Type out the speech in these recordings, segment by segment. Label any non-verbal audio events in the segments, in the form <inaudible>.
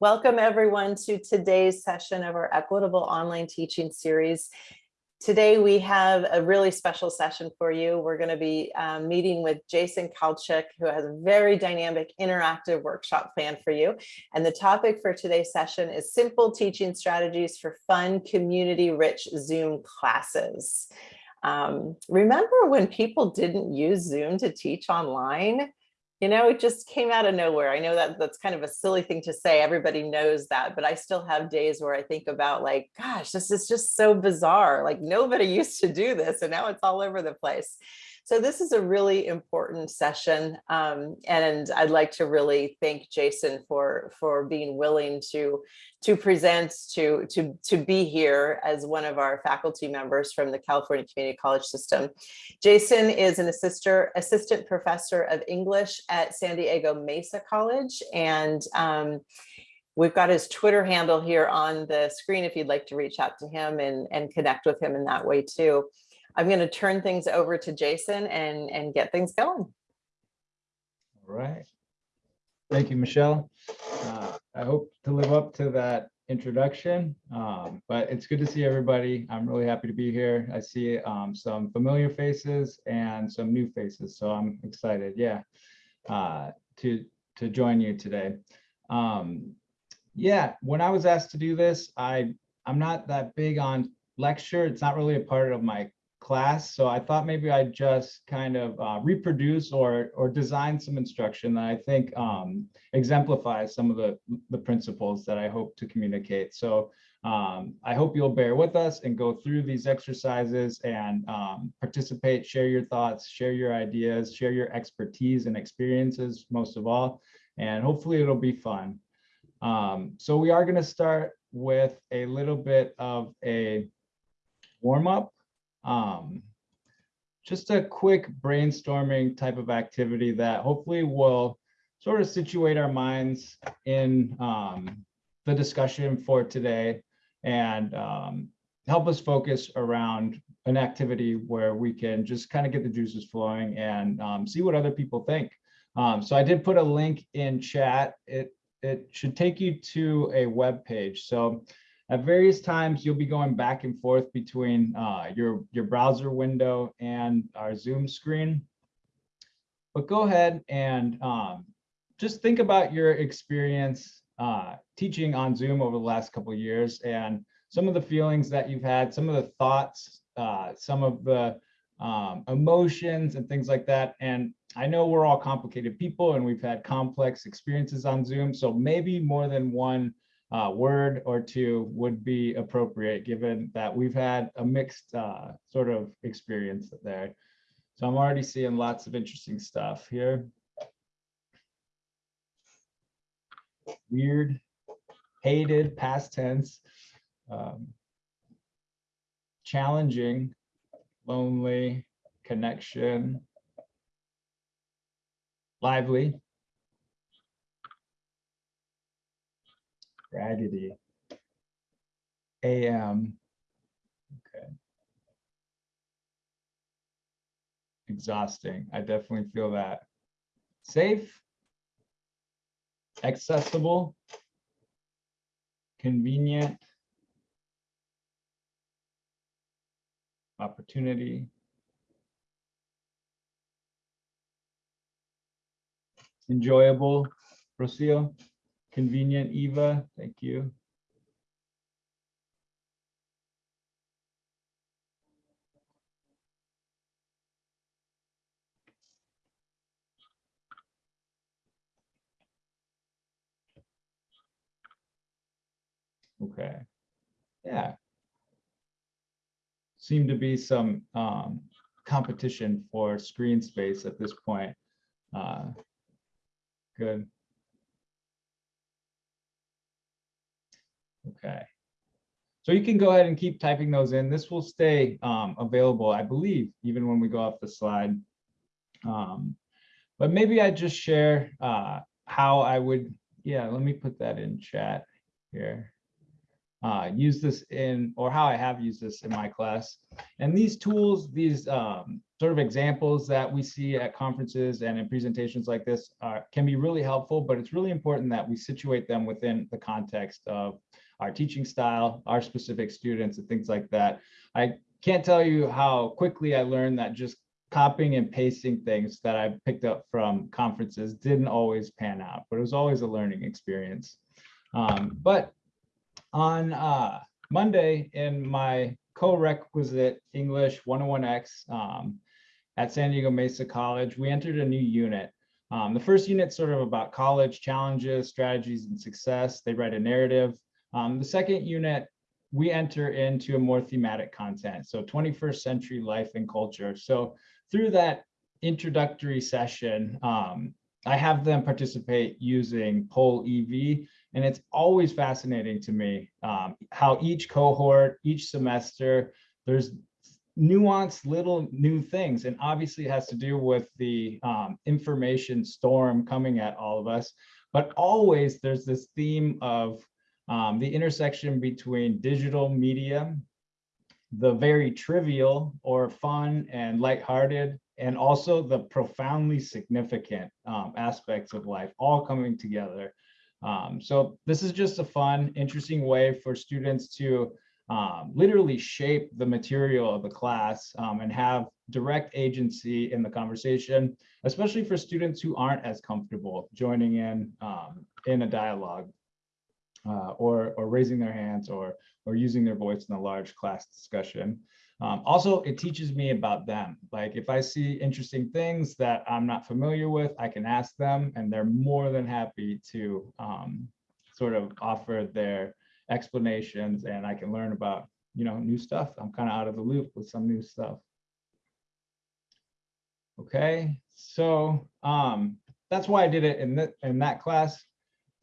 Welcome everyone to today's session of our Equitable Online Teaching Series. Today we have a really special session for you. We're going to be um, meeting with Jason Kalchik, who has a very dynamic interactive workshop plan for you. And the topic for today's session is simple teaching strategies for fun, community-rich Zoom classes. Um, remember when people didn't use Zoom to teach online? You know, it just came out of nowhere. I know that that's kind of a silly thing to say. Everybody knows that, but I still have days where I think about like, gosh, this is just so bizarre. Like nobody <laughs> used to do this and now it's all over the place. So this is a really important session. Um, and I'd like to really thank Jason for, for being willing to, to present, to, to, to be here as one of our faculty members from the California Community College System. Jason is an assistant, assistant professor of English at San Diego Mesa College. And um, We've got his Twitter handle here on the screen if you'd like to reach out to him and, and connect with him in that way too. I'm going to turn things over to Jason and, and get things going. All right. Thank you, Michelle. Uh, I hope to live up to that introduction, um, but it's good to see everybody. I'm really happy to be here. I see um, some familiar faces and some new faces, so I'm excited, yeah, uh, to, to join you today. Um, yeah, when I was asked to do this, I, I'm not that big on lecture. It's not really a part of my class. So I thought maybe I'd just kind of uh, reproduce or or design some instruction that I think um, exemplifies some of the, the principles that I hope to communicate. So um, I hope you'll bear with us and go through these exercises and um, participate, share your thoughts, share your ideas, share your expertise and experiences most of all, and hopefully it'll be fun. Um, so we are going to start with a little bit of a warm up um, just a quick brainstorming type of activity that hopefully will sort of situate our minds in um, the discussion for today and um, help us focus around an activity where we can just kind of get the juices flowing and um, see what other people think. Um, so I did put a link in chat. It, it should take you to a web page. So at various times, you'll be going back and forth between uh, your, your browser window and our Zoom screen. But go ahead and um, just think about your experience uh, teaching on Zoom over the last couple of years and some of the feelings that you've had, some of the thoughts, uh, some of the um, emotions and things like that. And I know we're all complicated people and we've had complex experiences on Zoom. So maybe more than one uh, word or two would be appropriate given that we've had a mixed uh, sort of experience there. So I'm already seeing lots of interesting stuff here. Weird, hated, past tense, um, challenging, lonely, connection, lively, Raggedy. AM. Okay. Exhausting. I definitely feel that. Safe. Accessible. Convenient. Opportunity. Enjoyable. Rocio. Convenient Eva, thank you. Okay, yeah. Seem to be some um, competition for screen space at this point. Uh, good. Okay. So you can go ahead and keep typing those in. This will stay um, available, I believe, even when we go off the slide. Um, but maybe I just share uh, how I would, yeah, let me put that in chat here. uh, use this in, or how I have used this in my class. And these tools, these um, sort of examples that we see at conferences and in presentations like this are, can be really helpful, but it's really important that we situate them within the context of our teaching style, our specific students and things like that. I can't tell you how quickly I learned that just copying and pasting things that I picked up from conferences didn't always pan out, but it was always a learning experience. Um, but on uh, Monday in my co-requisite English 101X um, at San Diego Mesa College, we entered a new unit. Um, the first unit sort of about college challenges, strategies, and success. They write a narrative. Um, the second unit, we enter into a more thematic content. So 21st century life and culture. So through that introductory session, um, I have them participate using Poll EV, and it's always fascinating to me um, how each cohort, each semester, there's nuanced little new things, and obviously it has to do with the um, information storm coming at all of us, but always there's this theme of um, the intersection between digital media, the very trivial or fun and lighthearted, and also the profoundly significant um, aspects of life all coming together. Um, so this is just a fun, interesting way for students to um, literally shape the material of the class um, and have direct agency in the conversation, especially for students who aren't as comfortable joining in um, in a dialogue uh, or, or raising their hands or, or using their voice in a large class discussion. Um, also, it teaches me about them. Like if I see interesting things that I'm not familiar with, I can ask them and they're more than happy to um, sort of offer their explanations and I can learn about, you know, new stuff. I'm kind of out of the loop with some new stuff. Okay, so um, that's why I did it in, that in that class.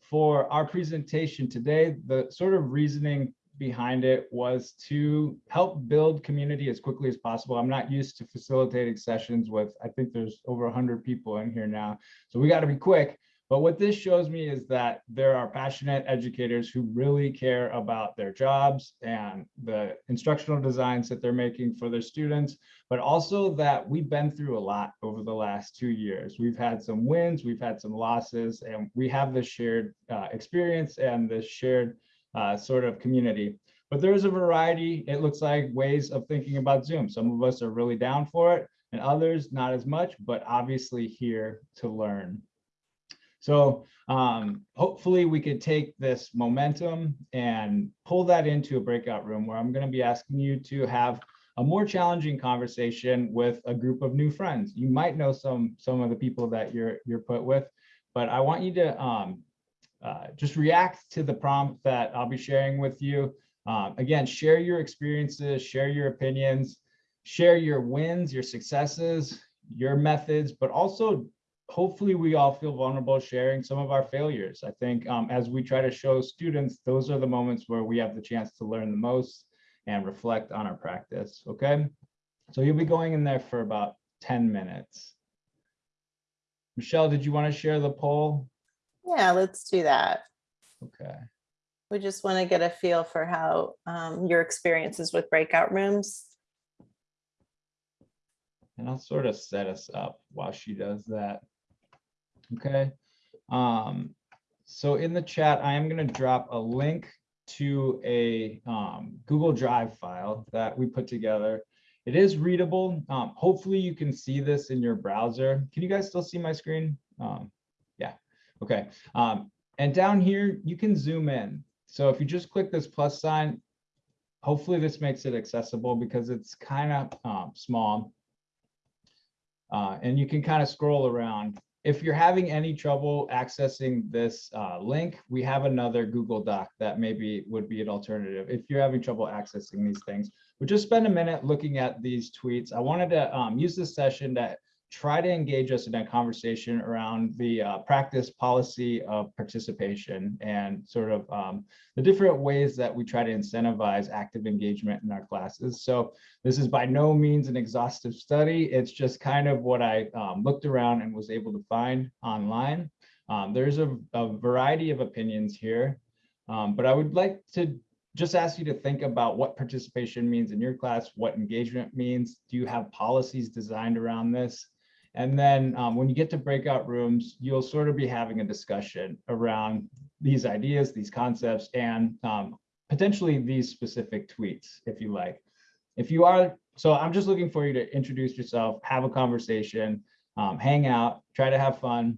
For our presentation today, the sort of reasoning behind it was to help build community as quickly as possible. I'm not used to facilitating sessions with, I think there's over 100 people in here now. So we got to be quick. But what this shows me is that there are passionate educators who really care about their jobs and the instructional designs that they're making for their students, but also that we've been through a lot over the last two years. We've had some wins, we've had some losses, and we have this shared uh, experience and this shared uh, sort of community. But there's a variety, it looks like, ways of thinking about Zoom. Some of us are really down for it, and others not as much, but obviously here to learn. So um, hopefully we could take this momentum and pull that into a breakout room where I'm going to be asking you to have a more challenging conversation with a group of new friends. You might know some some of the people that you're you're put with, but I want you to um, uh, just react to the prompt that I'll be sharing with you. Um, again, share your experiences, share your opinions, share your wins, your successes, your methods, but also hopefully we all feel vulnerable sharing some of our failures. I think um, as we try to show students, those are the moments where we have the chance to learn the most and reflect on our practice, okay? So you'll be going in there for about 10 minutes. Michelle, did you want to share the poll? Yeah, let's do that. Okay. We just want to get a feel for how um, your experiences with breakout rooms. And I'll sort of set us up while she does that. Okay. Um, so in the chat, I am going to drop a link to a um, Google Drive file that we put together. It is readable. Um, hopefully you can see this in your browser. Can you guys still see my screen? Um, yeah, okay. Um, and down here, you can zoom in. So if you just click this plus sign, hopefully this makes it accessible because it's kind of um, small. Uh, and you can kind of scroll around if you're having any trouble accessing this uh, link, we have another Google Doc that maybe would be an alternative if you're having trouble accessing these things. But just spend a minute looking at these tweets. I wanted to um, use this session to try to engage us in a conversation around the uh, practice policy of participation and sort of um, the different ways that we try to incentivize active engagement in our classes. So this is by no means an exhaustive study. It's just kind of what I um, looked around and was able to find online. Um, there's a, a, variety of opinions here, um, but I would like to just ask you to think about what participation means in your class, what engagement means. Do you have policies designed around this? And then um, when you get to breakout rooms, you'll sort of be having a discussion around these ideas, these concepts, and um, potentially these specific tweets, if you like. If you are, so I'm just looking for you to introduce yourself, have a conversation, um, hang out, try to have fun,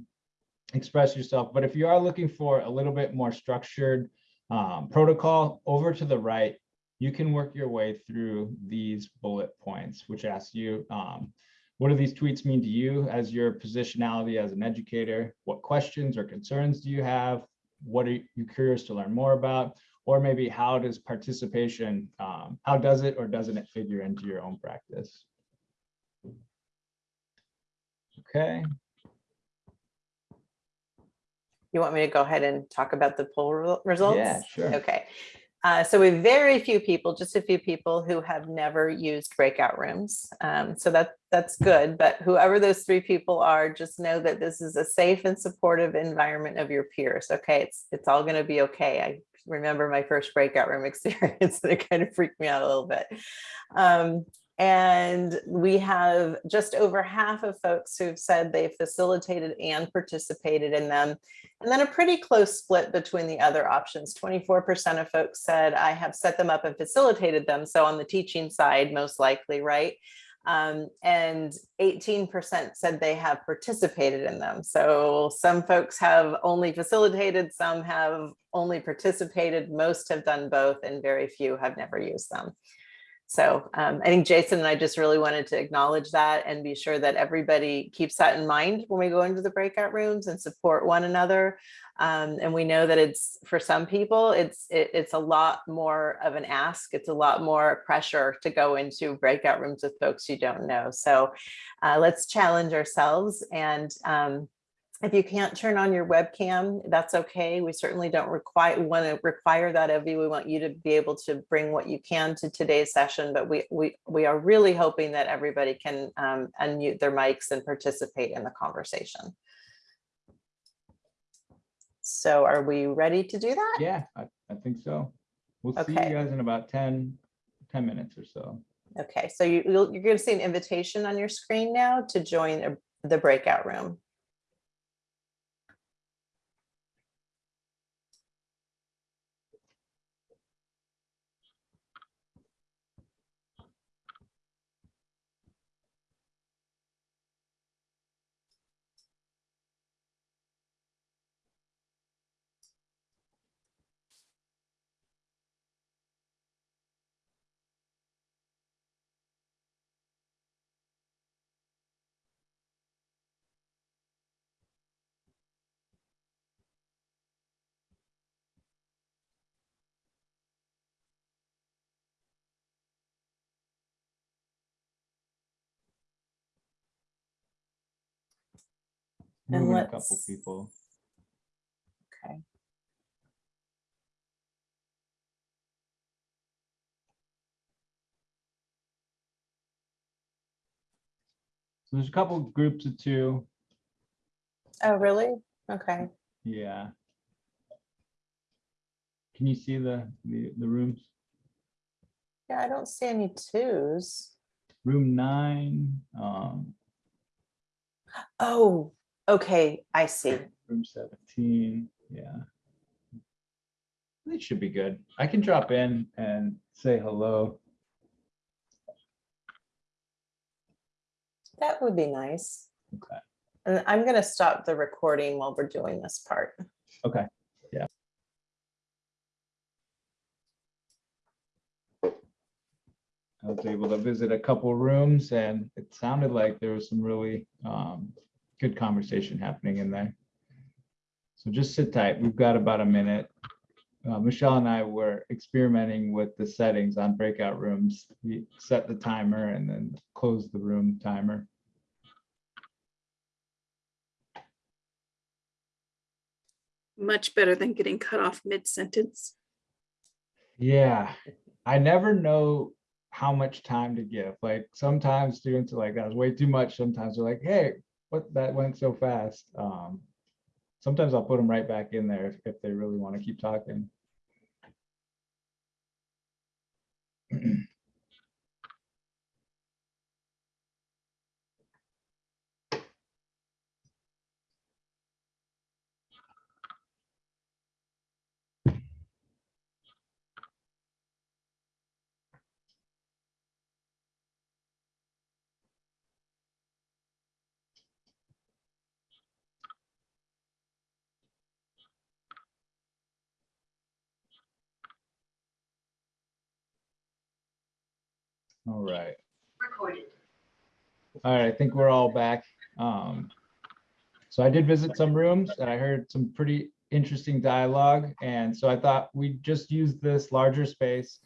express yourself. But if you are looking for a little bit more structured um, protocol, over to the right, you can work your way through these bullet points, which ask you, um, what do these tweets mean to you as your positionality as an educator? What questions or concerns do you have? What are you curious to learn more about? Or maybe how does participation, um, how does it or doesn't it figure into your own practice? Okay, You want me to go ahead and talk about the poll results? yeah, sure. Okay, uh, so we very few people, just a few people who have never used breakout rooms. Um, so that that's good, but whoever those three people are, just know that this is a safe and supportive environment of your peers. Okay, it's it's all going to be okay. I remember my first breakout room <laughs> experience and it kind of freaked me out a little bit. Um, and we have just over half of folks who've said they've facilitated and participated in them. And then a pretty close split between the other options. 24% of folks said, I have set them up and facilitated them. So on the teaching side, most likely, right? Um, and 18% said they have participated in them. So some folks have only facilitated, some have only participated, most have done both, and very few have never used them. So um, I think Jason and I just really wanted to acknowledge that and be sure that everybody keeps that in mind when we go into the breakout rooms and support one another. Um, and we know that it's for some people, it's it, it's a lot more of an ask. It's a lot more pressure to go into breakout rooms with folks you don't know. So uh, let's challenge ourselves and um, if you can't turn on your webcam, that's okay. We certainly don't require want to require that of you. We want you to be able to bring what you can to today's session, but we we we are really hoping that everybody can um, unmute their mics and participate in the conversation. So are we ready to do that? Yeah, I, I think so. We'll see you guys in about 10, 10 minutes or so. Okay, so you, you're going to see an invitation on your screen now to join a- the breakout room. And a couple people. Okay. So there's a couple groups of two. Oh, really? Okay. Yeah. Can you see the, the, the rooms? Yeah, I don't see any twos. Room nine, um, Oh, okay, I see. room seventeen, yeah. They should be good. I can drop in and say hello. That would be nice. Okay. And I'm gonna stop the recording while we're doing this part. Okay, yeah. I was able to visit a couple rooms and it sounded like there was some really um, good conversation happening in there. So just sit tight. We've got about a minute. Uh, Michelle and I were experimenting with the settings on breakout rooms. We set the timer and then close the room timer. much better than getting cut off mid-sentence. Yeah, I never know how much time to give. Like sometimes students are like, that was way too much. Sometimes they're like, hey, what that went so fast. Um, sometimes I'll put them right back in there if, if they really want to keep talking. All right. recorded. All right, I think we're all back. Um, so I did visit some rooms and I heard some pretty interesting dialogue. And so I thought we'd just use this larger space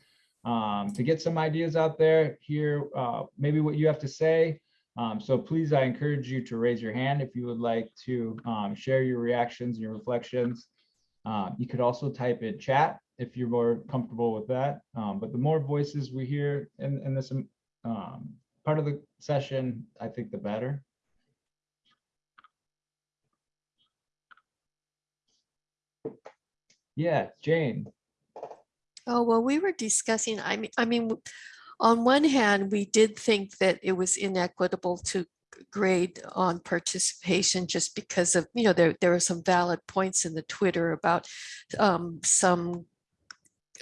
um, to get some ideas out there, hear uh, maybe what you have to say. Um, so please, I encourage you to raise your hand if you would like to um, share your reactions and your reflections. Um, you could also type in chat if you're more comfortable with that. Um, but the more voices we hear in, in this um, part of the session, I think the better. Yeah, Jane. Oh, well, we were discussing, I mean, I mean, on one hand, we did think that it was inequitable to grade on participation just because of, you know, there, there were some valid points in the Twitter about um, some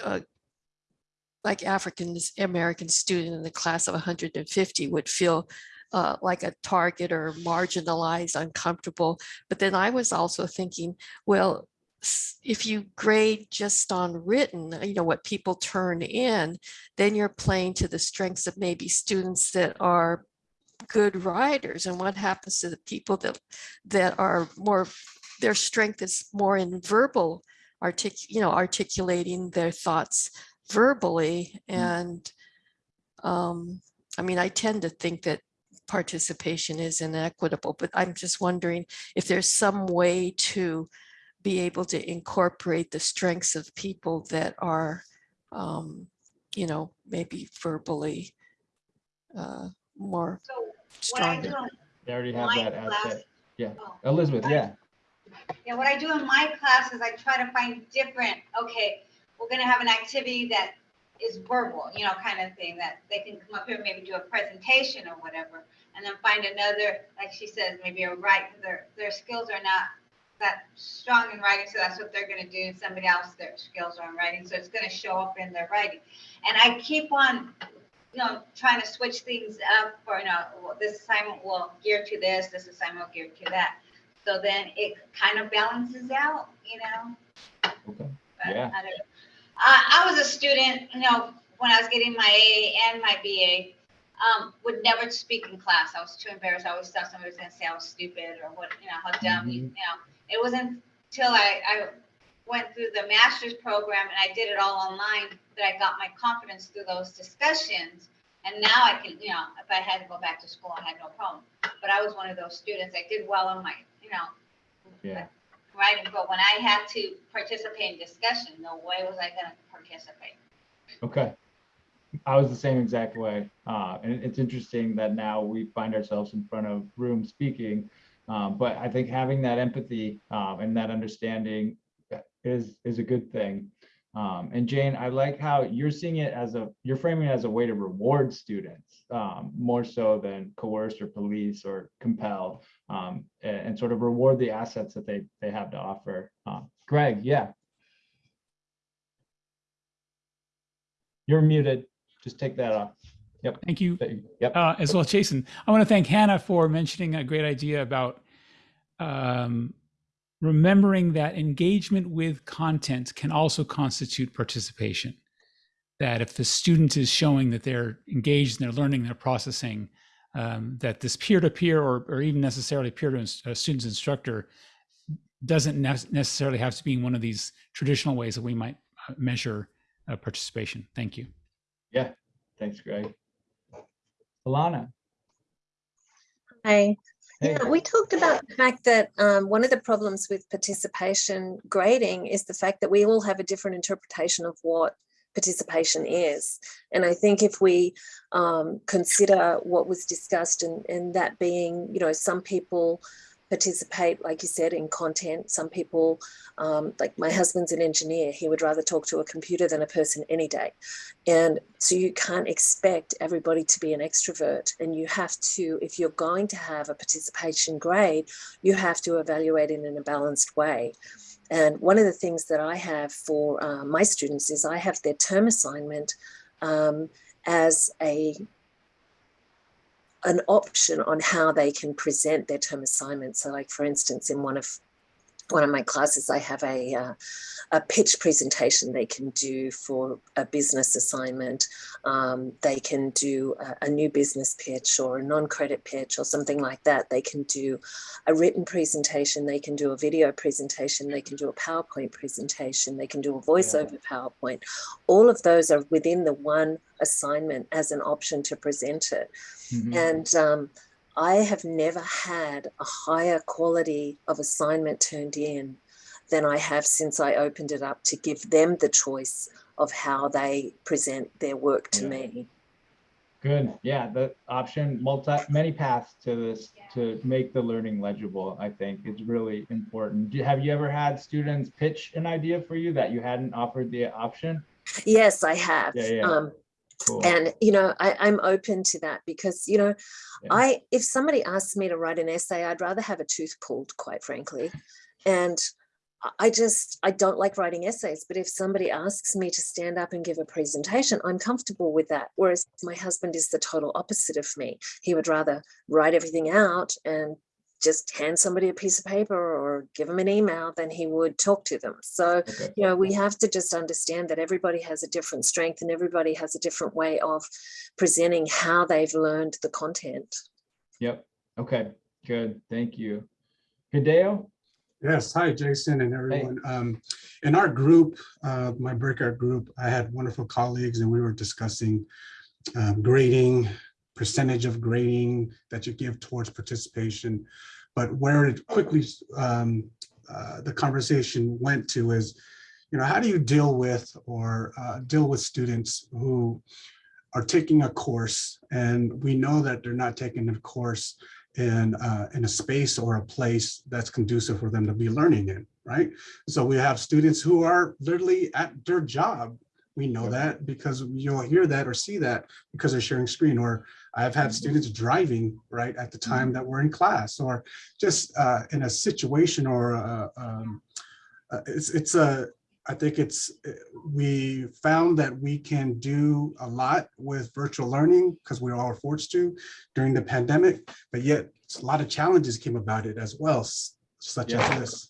uh, like African American student in the class of 150 would feel uh, like a target or marginalized, uncomfortable. But then I was also thinking, well, if you grade just on written, you know, what people turn in, then you're playing to the strengths of maybe students that are good writers. And what happens to the people that that are more, their strength is more in verbal artic, you know, articulating their thoughts verbally. And um, I mean, I tend to think that participation is inequitable, but I'm just wondering if there's some way to be able to incorporate the strengths of people that are, um, you know, maybe verbally uh, more So what I do, stronger. They already have that as class, that. Yeah, oh, Elizabeth, yeah. Yeah, what I do in my class is I try to find different, okay, we're gonna have an activity that is verbal, you know, kind of thing, that they can come up here, and maybe do a presentation or whatever. And then find another, like she says, maybe a write, their, their skills are not that strong in writing, so that's what they're gonna do. Somebody else, their skills are in writing, so it's gonna show up in their writing. And I keep on, you know, trying to switch things up for, you know, this assignment will gear to this, this assignment will gear to that. So then it kind of balances out, you know? Okay. but Yeah. I I, I was a student, you know, when I was getting my AA and my BA, um, would never speak in class. I was too embarrassed. I always thought somebody was gonna say I was stupid or what, you know, how dumb, you you know. It wasn't until I, I went through the master's program and I did it all online that I got my confidence through those discussions. And now I can, you know, if I had to go back to school, I had no problem. But I was one of those students. I did well on my, you know, Yeah. writing, but when I had to participate in discussion, no way was I gonna participate. Okay. I was the same exact way. Uh, and it's interesting that now we find ourselves in front of room speaking. Um, but I think having that empathy um, and that understanding is is a good thing. Um, and Jane, I like how you're seeing it as a you're framing it as a way to reward students um, more so than coerce or police or compel um, and, and sort of reward the assets that they they have to offer. Um, Greg, yeah. You're muted. Just take that off. Yep. Thank you, Yep. uh, as well Jason. I want to thank Hannah for mentioning a great idea about um, remembering that engagement with content can also constitute participation. That if the student is showing that they're engaged and they're learning, they're processing, um, that this peer-to-peer or, or even necessarily peer to ins- uh, student's instructor doesn't nec- necessarily have to be in one of these traditional ways that we might uh, measure uh, participation. Thank you. Yeah, thanks, Greg. Alana, Hi. hey, Yeah, we talked about the fact that um, one of the problems with participation grading is the fact that we all have a different interpretation of what participation is. And I think if we um, consider what was discussed and, and that being, you know, some people participate, like you said, in content. Some people, um, like my husband's an engineer, he would rather talk to a computer than a person any day. And so you can't expect everybody to be an extrovert. And you have to, if you're going to have a participation grade, you have to evaluate it in a balanced way. And one of the things that I have for uh, my students is I have their term assignment um, as a an option on how they can present their term assignment. So, like for instance, in one of one of my classes, I have a, uh, a pitch presentation they can do for a business assignment. Um, they can do a, a new business pitch or a non-credit pitch or something like that. They can do a written presentation. They can do a video presentation. They can do a PowerPoint presentation. They can do a voiceover PowerPoint. All of those are within the one assignment as an option to present it. Mhm. And um, I have never had a higher quality of assignment turned in than I have since I opened it up to give them the choice of how they present their work to Yeah. me. Good, yeah, the option, multi, many paths to this, to make the learning legible, I think is really important. Do- Have you ever had students pitch an idea for you that you hadn't offered the option? Yes, I have. Yeah, yeah. Um, Cool. and you know, I, I'm open to that because you know, Yeah. I if somebody asks me to write an essay, I'd rather have a tooth pulled, quite frankly. And I just I don't like writing essays, but if somebody asks me to stand up and give a presentation, I'm comfortable with that. Whereas my husband is the total opposite of me. He would rather write everything out and just hand somebody a piece of paper or give them an email than he would talk to them. So Okay. you know, we have to just understand that everybody has a different strength and everybody has a different way of presenting how they've learned the content. Yep, okay, good, thank you. Hideo? Yes, hi, Jason and everyone. Um, in our group, uh, my breakout group, I had wonderful colleagues and we were discussing um, grading, percentage of grading that you give towards participation. But where it quickly, um, uh, the conversation went to is, you know, how do you deal with or uh, deal with students who are taking a course and we know that they're not taking a course in uh, in a space or a place that's conducive for them to be learning in, right? So we have students who are literally at their job. We know that because you'll hear that or see that because they're sharing screen. Or I've had students driving right at the time that we're in class, or just uh, in a situation or uh, um, uh, it's it's a I think it's, uh, we found that we can do a lot with virtual learning because we all forced to during the pandemic, but yet a lot of challenges came about it as well, such Yeah. as this.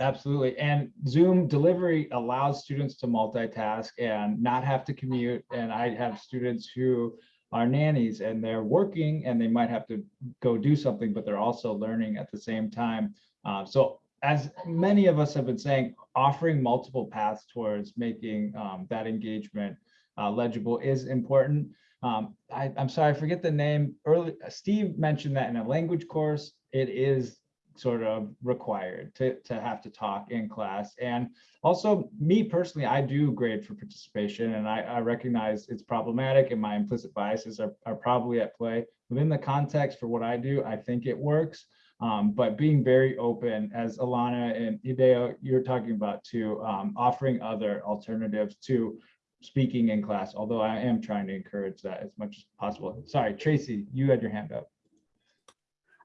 Absolutely. And Zoom delivery allows students to multitask and not have to commute. And I have students who are nannies and they're working and they might have to go do something, but they're also learning at the same time. Uh, so as many of us have been saying, offering multiple paths towards making um, that engagement uh, legible is important. Um, I, I'm sorry, I forget the name. Early, Steve mentioned that in a language course, it is sort of required to, to have to talk in class. And also me personally, I do grade for participation and I, I recognize it's problematic and my implicit biases are, are probably at play. Within the context for what I do, I think it works. Um, but being very open, as Alana and Hideo, you're talking about too, um, offering other alternatives to speaking in class, although I am trying to encourage that as much as possible. Sorry, Tracy, you had your hand up.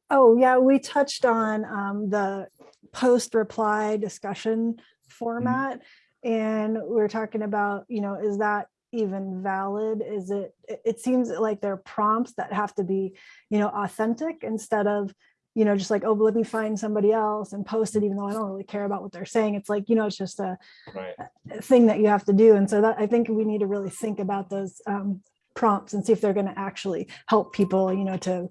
Oh, yeah, we touched on um, the post reply discussion format. And we we're talking about, you know, is that even valid? Is it, it- seems like there are prompts that have to be, you know, authentic instead of, you know, just like, oh, let me find somebody else and post it, even though I don't really care about what they're saying. It's like, you know, it's just a Right. thing that you have to do. And so that I think we need to really think about those um, prompts and see if they're going to actually help people, you know, to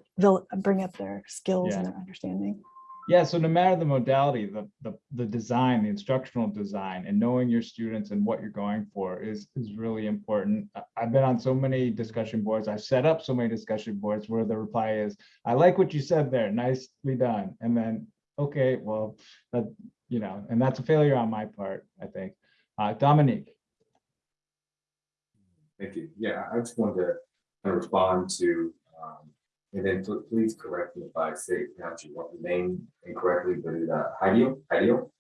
bring up their skills Yeah. and their understanding. Yeah, so no matter the modality, the, the, the design, the instructional design and knowing your students and what you're going for is, is really important. I've been on so many discussion boards. I've set up so many discussion boards where the reply is, I like what you said there, nicely done. And then, okay, well, that, you know, and that's a failure on my part, I think. Uh, Dominique, Thank you. Yeah, I just wanted to kind of respond to, um, and then pl- please correct me if I say, pronounce your name incorrectly, but uh, Hideo, Hideo?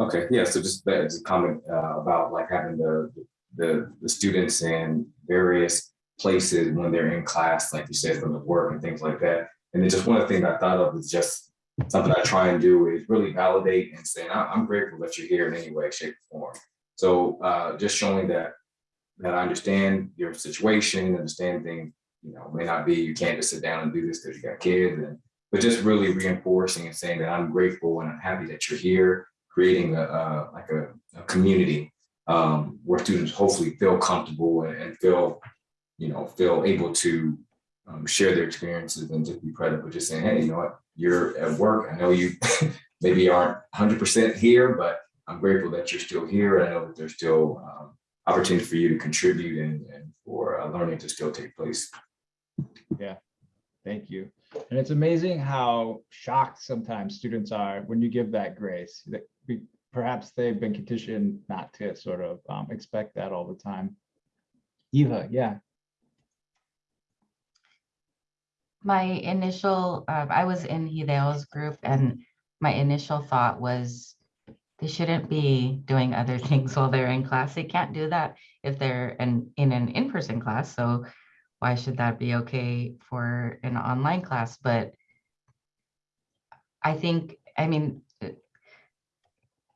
Okay, yeah, so just that, just a comment, uh, about like having the, the, the students in various places when they're in class, like you said, from the work and things like that. And then just one of the things I thought of is just something I try and do is really validate and say, "I- I'm grateful that you're here in any way, shape, or form. So, uh, just showing that that I understand your situation, understand things, you know, may not be, you can't just sit down and do this because you got kids and but just really reinforcing and saying that I'm grateful and I'm happy that you're here, creating a, uh, like a, a community um, where students hopefully feel comfortable and, and feel, you know, feel able to um, share their experiences and just be but just saying, hey, you know what, you're at work. I know you <laughs> maybe aren't 100% here, but I'm grateful that you're still here. I know that there's still um, opportunity for you to contribute and, and for uh, learning to still take place. Yeah, thank you. And it's amazing how shocked sometimes students are when you give that grace. That we- Perhaps they've been conditioned not to sort of um, expect that all the time. Eva, yeah, my initial, uh, I was in Hideo's group and my initial thought was they shouldn't be doing other <laughs> things while they're in class. They can't do that if they're in, in an in-person class. So why should that be okay for an online class? But I think, I mean,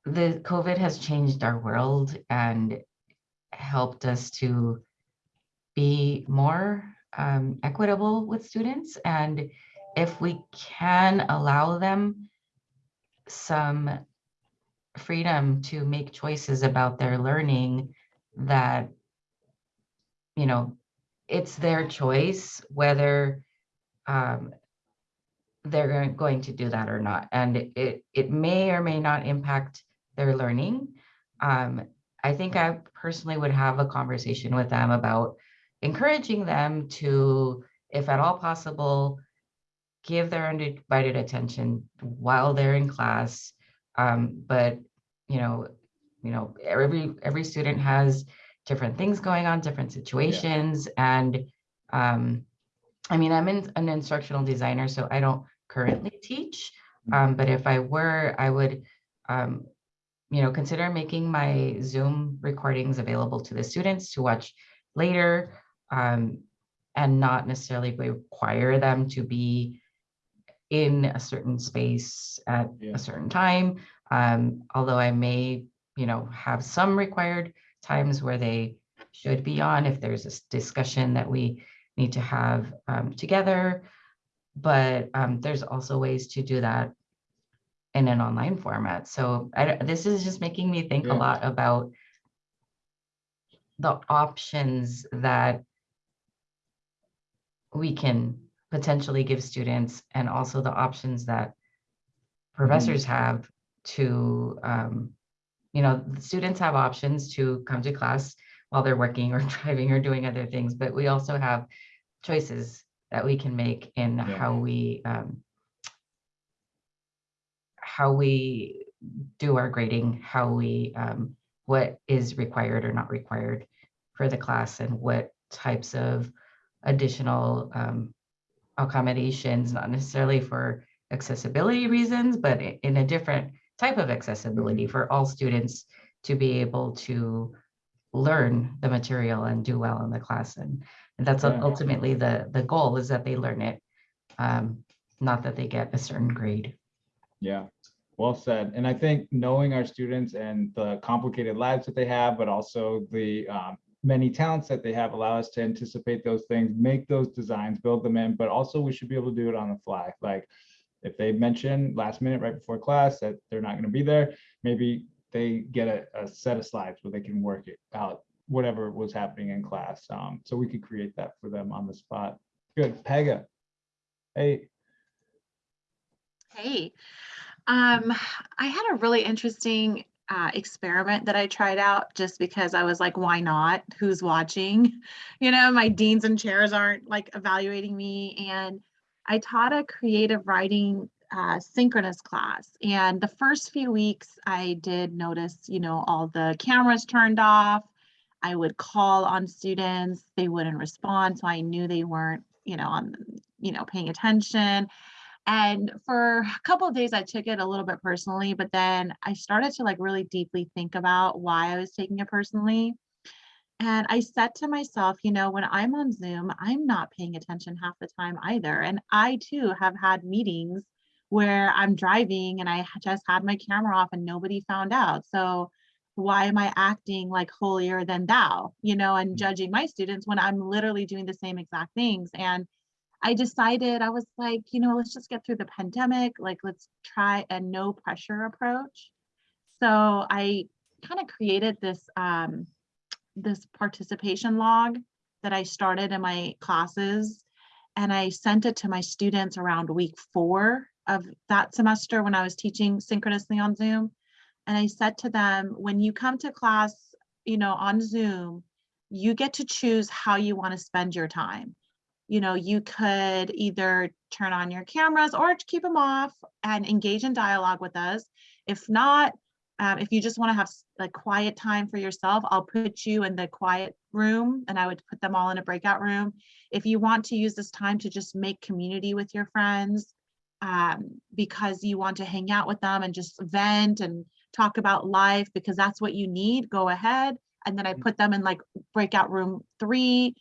the COVID has changed our world and helped us to be more um, equitable with students. And if we can allow them some freedom to make choices about their learning that, you know, it's their choice whether um, they're going- to do that or not. And it, it may or may not impact their learning. Um, I think I personally would have a conversation with them about encouraging them to, if at all possible, give their undivided attention while they're in class. Um, but, you know, you know, every, every student has different things going on, different situations. And, um, I mean, I'm in, an instructional designer, so I don't currently teach. Um, but if I were, I would, um, you know, consider making my Zoom recordings available to the students to watch later um, and not necessarily require them to be in a certain space at Yeah. a certain time. Um, although I may, you know, have some required times where they should be on if there's a discussion that we need to have um, together. But um, there's also ways to do that in an online format. So I, this is just making me think a lot about the options that we can potentially give students and also the options that professors have to, um, you know, students have options to come to class while they're working or <laughs> driving or doing other things, but we also have choices that we can make in Yeah. how we, um, how we do our grading, how we, um, what is required or not required for the class and what types of additional um, accommodations, not necessarily for accessibility reasons, but in a different type of accessibility for all students to be able to learn the material and do well in the class. And, and that's Yeah. ultimately the, the goal is that they learn it, um, not that they get a certain grade. Yeah, well said. And I think knowing our students and the complicated lives that they have, but also the um, many talents that they have allow us to anticipate those things, make those designs, build them in, but also we should be able to do it on the fly. Like if they mention last minute right before class that they're not going to be there, maybe they get a, a set of slides where they can work it out, whatever was happening in class. Um, so we could create that for them on the spot. Good, Pega. Hey, Hey, um, I had a really interesting uh, experiment that I tried out just because I was like, why not? Who's watching? <laughs> You know, my deans and chairs aren't like evaluating me. And I taught a creative writing uh, synchronous class. And the first few weeks, I did notice, you know, all the cameras turned off. I would call on students, they wouldn't respond. So I knew they weren't, you know, on, you know, paying attention. And for a couple of days, I took it a little bit personally, but then I started to like really deeply think about why I was taking it personally. And I said to myself, you know, when I'm on Zoom, I'm not paying attention half the time either. And I too have had meetings where I'm driving and I just had my camera off and nobody found out. So why am I acting like holier than thou, you know, and mm. judging my students when I'm literally doing the same exact things? And I decided, I was like, you know, let's just get through the pandemic. Like, let's try a no pressure approach. So I kind of created this, um, this participation log that I started in my classes. And I sent it to my students around week four of that semester when I was teaching synchronously on Zoom. And I said to them, when you come to class, you know, on Zoom, you get to choose how you want to spend your time. You know, you could either turn on your cameras or keep them off and engage in dialogue with us. If not, um, if you just want to have like quiet time for yourself, I'll put you in the quiet room and I would put them all in a breakout room. If you want to use this time to just make community with your friends, um, because you want to hang out with them and just vent and talk about life because that's what you need, go ahead. And then I put them in like breakout room three.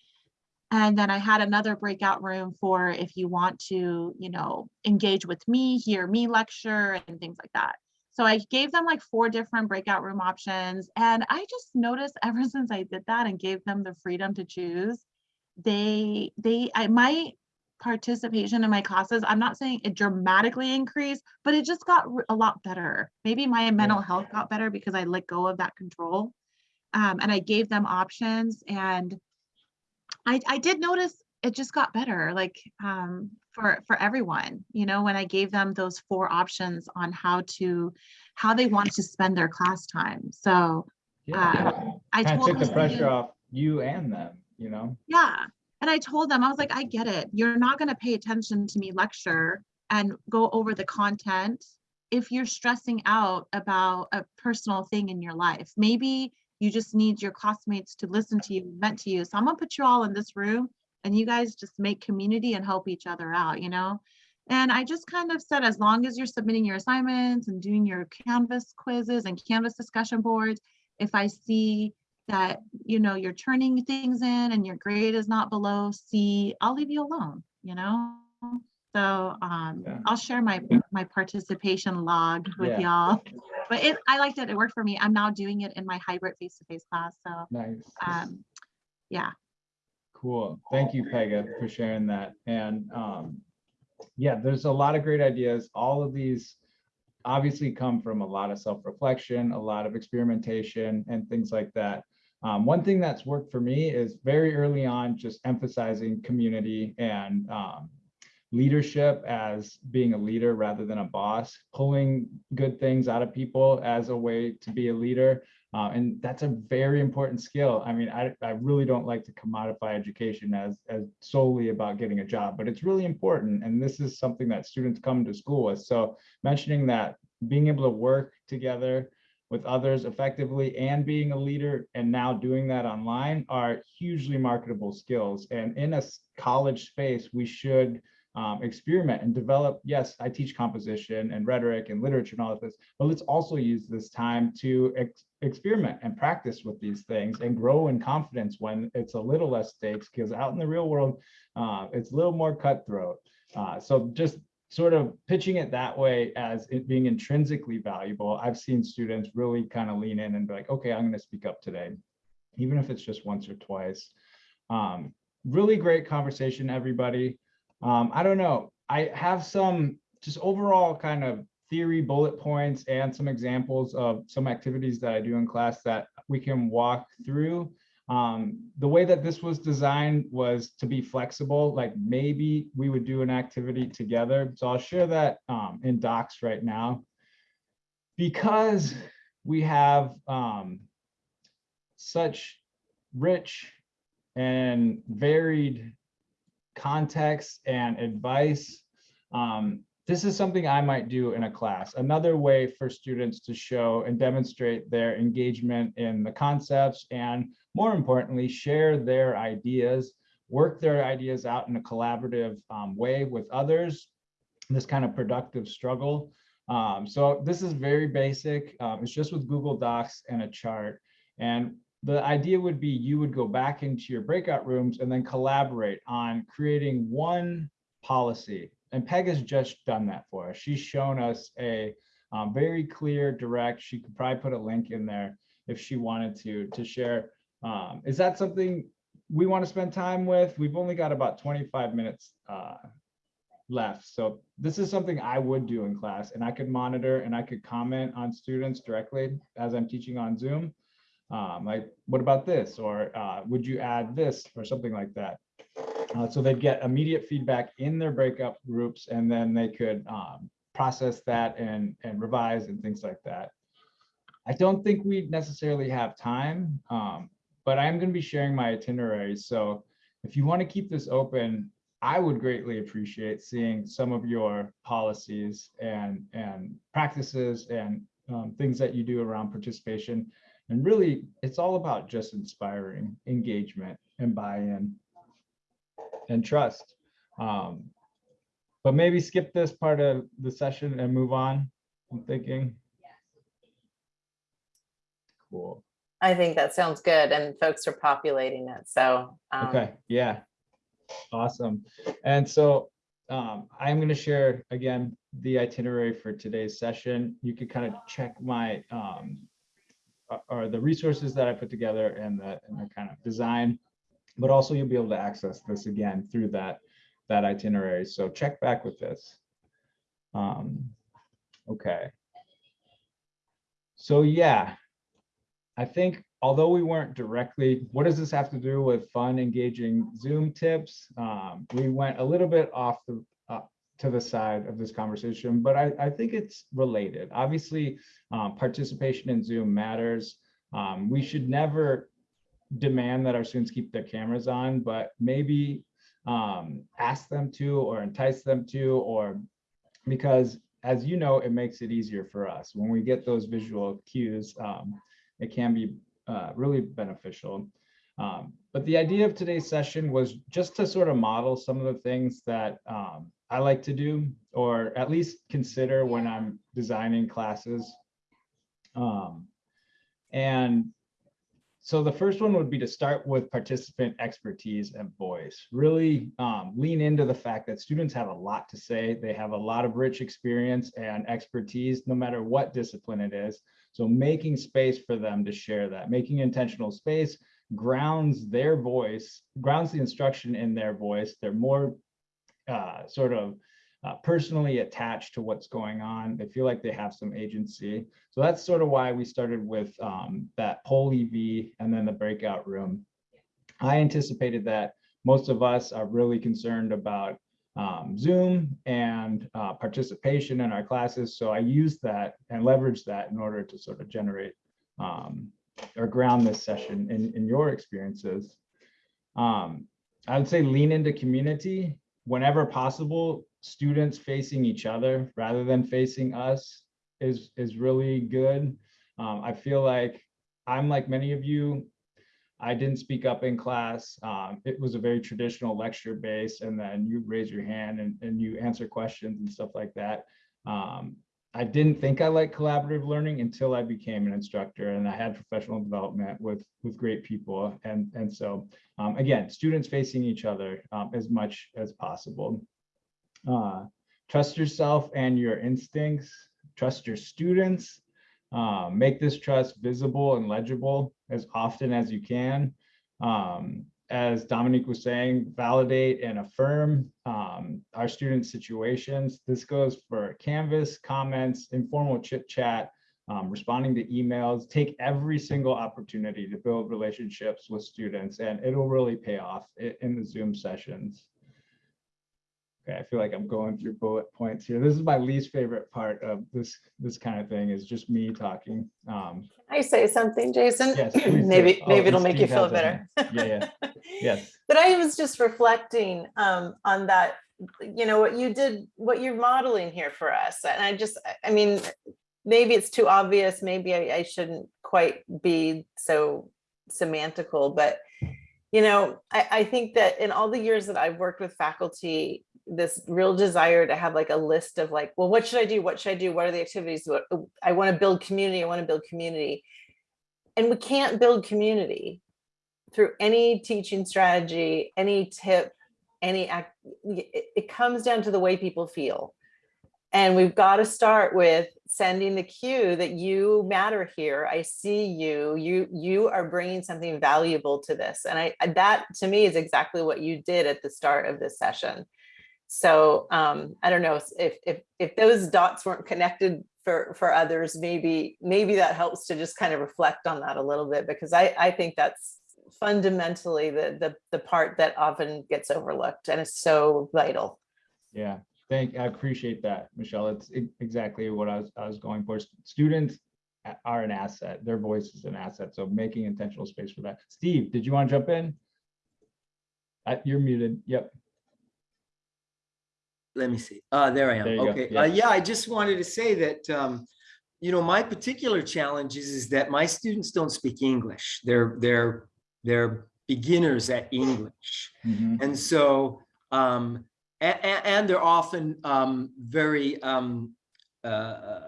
And then I had another breakout room for if you want to, you know, engage with me, hear me lecture and things like that. So I gave them like four different breakout room options. And I just noticed <laughs> ever since I did that and gave them the freedom to choose, they, they, I, my participation in my classes, I'm not saying it dramatically increased, but it just got a lot better. Maybe my mental health got better because I let go of that control. Um, and I gave them options and I, I did notice it just got better like um, for for everyone you know when i gave them those four options on how to how they want to spend their class time so Yeah. Uh, I Kind told took the pressure off you and them, you know? yeah and i told them i was like i get it you're not going to pay attention to me lecture and go over the content if you're stressing out about a personal thing in your life maybe you just need your classmates to listen to you vent to you so i'm to put you all in this room and you guys just make community and help each other out you know and i just kind of said as long as you're submitting your assignments and doing your canvas quizzes and canvas discussion boards if i see that you know you're turning things in and your grade is not below C, I'll leave you alone, you know? So um, Yeah. I'll share my my participation log with y'all. But it I liked it. It worked for me. I'm now doing it in my hybrid face-to-face class. So Nice. um, yeah. Cool. Thank you, Pega, for sharing that. And um, yeah, there's a lot of great ideas. All of these obviously come from a lot of self-reflection, a lot of experimentation and things like that. Um, one thing that's worked for me is very early on, just emphasizing community and um, leadership as being a leader rather than a boss, pulling good things out of people as a way to be a leader. Uh, and that's a very important skill. I mean, I, I really don't like to commodify education as, as solely about getting a job, but it's really important. And this is something that students come to school with. So mentioning that being able to work together with others effectively and being a leader and now doing that online are hugely marketable skills. And in a college space, we should um, experiment and develop. Yes, I teach composition and rhetoric and literature and all of this, but let's also use this time to ex- experiment and practice with these things and grow in confidence when it's a little less stakes because out in the real world, uh, it's a little more cutthroat. Uh, so just sort of pitching it that way as it being intrinsically valuable, I've seen students really kind of lean in and be like, okay, I'm going to speak up today, even if it's just once or twice. Um, really great conversation, everybody. Um, I don't know. I have some just overall kind of theory bullet points and some examples of some activities that I do in class that we can walk through. Um, the way that this was designed was to be flexible, like maybe we would do an activity together. So I'll share that um, in docs right now. Because we have um, such rich and varied context and advice. Um, this is something I might do in a class. Another way for students to show and demonstrate their engagement in the concepts and more importantly, share their ideas, work their ideas out in a collaborative um, way with others, this kind of productive struggle. Um, so this is very basic. Um, it's just with Google Docs and a chart. And the idea would be you would go back into your breakout rooms and then collaborate on creating one policy. And Peg has just done that for us. She's shown us a um, very clear, direct, she could probably put a link in there if she wanted to, to share. Um, is that something we want to spend time with. We've only got about 25 minutes uh, left. So this is something I would do in class and I could monitor and I could comment on students directly as I'm teaching on Zoom. Um, like, what about this? Or uh, would you add this or something like that? Uh, so they'd get immediate feedback in their breakup groups and then they could um, process that and, and revise and things like that. I don't think we necessarily have time, um, but I am going to be sharing my itinerary. So if you want to keep this open, I would greatly appreciate seeing some of your policies and, and practices and um, things that you do around participation. And really, it's all about just inspiring engagement and buy-in and trust. Um, but maybe skip this part of the session and move on, I'm thinking. Cool. I think that sounds good and folks are populating it. So. um, Okay, yeah. Awesome. And so um, I'm going to share again the itinerary for today's session. You could kind of check my um, or the resources that I put together and the, and kind of design, but also you'll be able to access this again through that that itinerary. So check back with this. Um, okay. So yeah, I think although we weren't directly, what does this have to do with fun, engaging Zoom tips? Um, we went a little bit off the to the side of this conversation, but I, I think it's related. Obviously, um, participation in Zoom matters. Um, we should never demand that our students keep their cameras on, but maybe um, ask them to or entice them to, or because as you know, it makes it easier for us when we get those visual cues. Um, it can be uh, really beneficial. Um, but the idea of today's session was just to sort of model some of the things that um, I like to do, or at least consider when I'm designing classes. Um, and so the first one would be to start with participant expertise and voice. Really um, lean into the fact that students have a lot to say. They have a lot of rich experience and expertise, no matter what discipline it is. So making space for them to share that, making intentional space grounds their voice, grounds the instruction in their voice. They're more uh, sort of uh, personally attached to what's going on. They feel like they have some agency. So that's sort of why we started with um, that PollEv and then the breakout room. I anticipated that most of us are really concerned about um, Zoom and uh, participation in our classes. So I used that and leveraged that in order to sort of generate um, or ground this session in, in your experiences. Um, I would say lean into community whenever possible, students facing each other rather than facing us is, is really good. Um, I feel like I'm like many of you, I didn't speak up in class. Um, it was a very traditional lecture base and then you raise your hand and, and you answer questions and stuff like that. Um, I didn't think I liked collaborative learning until I became an instructor and I had professional development with, with great people. And, and so um, again, students facing each other um, as much as possible. Uh, trust yourself and your instincts, trust your students, um, make this trust visible and legible as often as you can. Um, as Dominique was saying, validate and affirm um, our students' situations. This goes for Canvas, comments, informal chit chat, um, responding to emails. Take every single opportunity to build relationships with students and it'll really pay off in the Zoom sessions. Okay, I feel like I'm going through bullet points here. This is my least favorite part of this this kind of thing is just me talking. Um, Can I say something, Jason? Yes, please. Maybe, Oh, maybe it'll make you feel a better. Yeah, yeah. <laughs> Yes. But I was just reflecting um, on that, you know, what you did, what you're modeling here for us. And I just, I- mean, maybe it's too obvious, maybe I, I shouldn't quite be so semantical, but you know, I, I think that in all the years that I've worked with faculty, this real desire to have like a list of like, well, what should I do? What should I do? What are the activities? What I want to build community. I want to build community. And we can't build community through any teaching strategy, any tip, any act. It, it comes down to the way people feel. And we've got to start with sending the cue that you matter here. I see you, you, you are bringing something valuable to this. And I, that to me is exactly what you did at the start of this session. So um, I don't know if, if, if those dots weren't connected for, for others, maybe, maybe that helps to just kind of reflect on that a little bit, because I, I think that's fundamentally the, the, the part that often gets overlooked and is so vital. Yeah, thank, I appreciate that, Michelle. It's exactly what I was, I was going for. Students are an asset. Their voice is an asset. So making intentional space for that. Steve, did you want to jump in? Uh, You're muted. Yep. let me see. Uh, there I am. There. Okay. Yeah. Uh, yeah, I just wanted to say that, um, you know, my particular challenge is, is that my students don't speak English. They're, they're, they're beginners at English. Mhm. And so, um, and, and they're often, um, very, um, uh,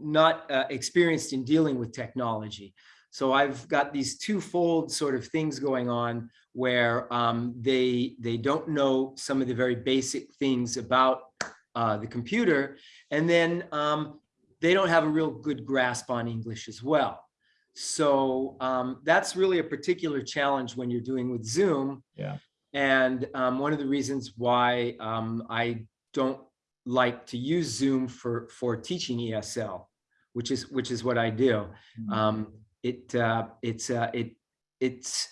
not, uh, experienced in dealing with technology. So I've got these twofold sort of things going on where, um, they, they don't know some of the very basic things about, uh, the computer. And then, um, they don't have a real good grasp on English as well. So um, that's really a particular challenge when you're doing with Zoom. Yeah. And um, one of the reasons why um, I don't like to use Zoom for for teaching ESL, which is which is what I do. Mhm. Um, it uh, it's uh, it it's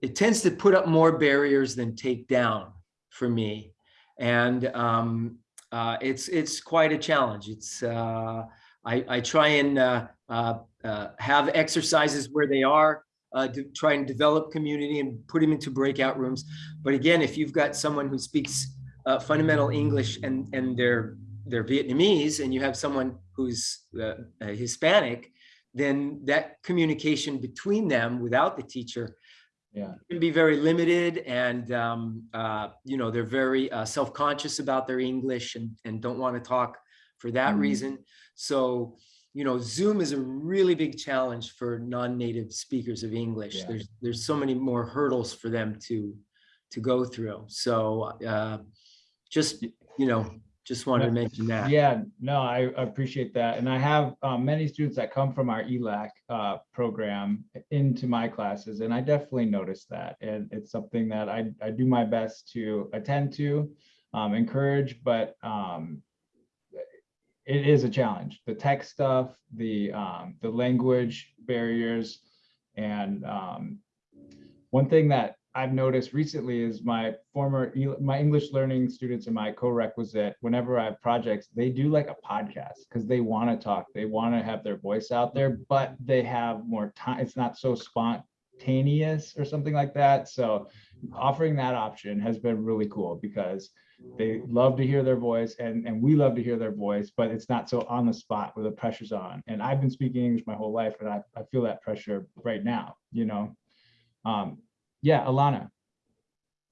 it tends to put up more barriers than take down for me, and um, uh, it's it's quite a challenge. It's uh, I, I try and uh, have exercises where they are uh, to try and develop community and put them into breakout rooms. But again, if you've got someone who speaks uh, fundamental English and and they're they're Vietnamese, and you have someone who's uh, uh, Hispanic, then that communication between them without the teacher Yeah. can be very limited and um, uh, you know they're very uh, self-conscious about their English and and don't want to talk for that Mhm. reason. So you know Zoom is a really big challenge for non-native speakers of English. Yeah. There's there's so many more hurdles for them to to go through. So uh, just you know just wanted to mention that. Yeah, no, I appreciate that. And I have um, many students that come from our ELAC uh, program into my classes, and I definitely notice that. And it's something that I, I do my best to attend to, um, encourage, but um, it is a challenge. The tech stuff, the um, the language barriers, and um, one thing that I've noticed recently is my former, my English learning students in my co-requisite, whenever I have projects, they do like a podcast because they want to talk, they want to have their voice out there, but they have more time. It's not so spontaneous or something like that. So offering that option has been really cool because they love to hear their voice and, and we love to hear their voice, but it's not so on the spot where the pressure's on. And I've been speaking English my whole life and I, I feel that pressure right now, you know? Um, yeah, Alana.